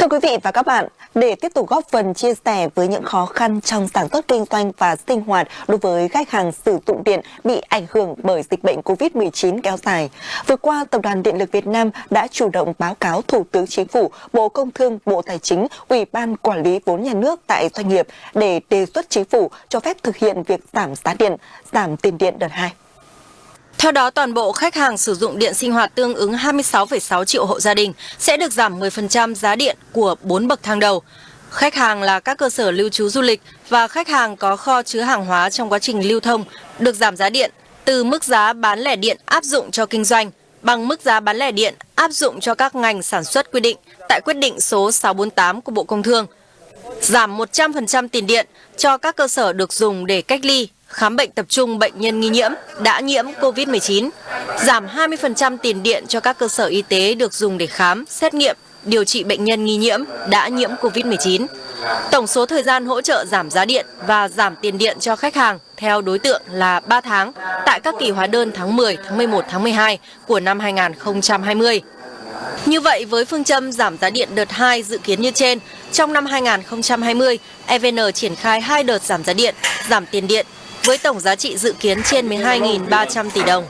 Thưa quý vị và các bạn, để tiếp tục góp phần chia sẻ với những khó khăn trong sản xuất kinh doanh và sinh hoạt đối với khách hàng sử dụng điện bị ảnh hưởng bởi dịch bệnh COVID-19 kéo dài, vừa qua Tập đoàn Điện lực Việt Nam đã chủ động báo cáo Thủ tướng Chính phủ, Bộ Công Thương, Bộ Tài chính, Ủy ban Quản lý vốn nhà nước tại doanh nghiệp để đề xuất Chính phủ cho phép thực hiện việc giảm giá điện, giảm tiền điện đợt 2. Theo đó, toàn bộ khách hàng sử dụng điện sinh hoạt tương ứng 26,6 triệu hộ gia đình sẽ được giảm 10% giá điện của 4 bậc thang đầu. Khách hàng là các cơ sở lưu trú du lịch và khách hàng có kho chứa hàng hóa trong quá trình lưu thông được giảm giá điện từ mức giá bán lẻ điện áp dụng cho kinh doanh bằng mức giá bán lẻ điện áp dụng cho các ngành sản xuất quy định tại quyết định số 648 của Bộ Công Thương. Giảm 100% tiền điện cho các cơ sở được dùng để cách ly, khám bệnh tập trung bệnh nhân nghi nhiễm đã nhiễm COVID-19, giảm 20% tiền điện cho các cơ sở y tế được dùng để khám, xét nghiệm, điều trị bệnh nhân nghi nhiễm đã nhiễm COVID-19. Tổng số thời gian hỗ trợ giảm giá điện và giảm tiền điện cho khách hàng theo đối tượng là 3 tháng tại các kỳ hóa đơn tháng 10, tháng 11, tháng 12 của năm 2020. Như vậy, với phương châm giảm giá điện đợt 2 dự kiến như trên, trong năm 2020, EVN triển khai hai đợt giảm giá điện, giảm tiền điện với tổng giá trị dự kiến trên 12.300 tỷ đồng.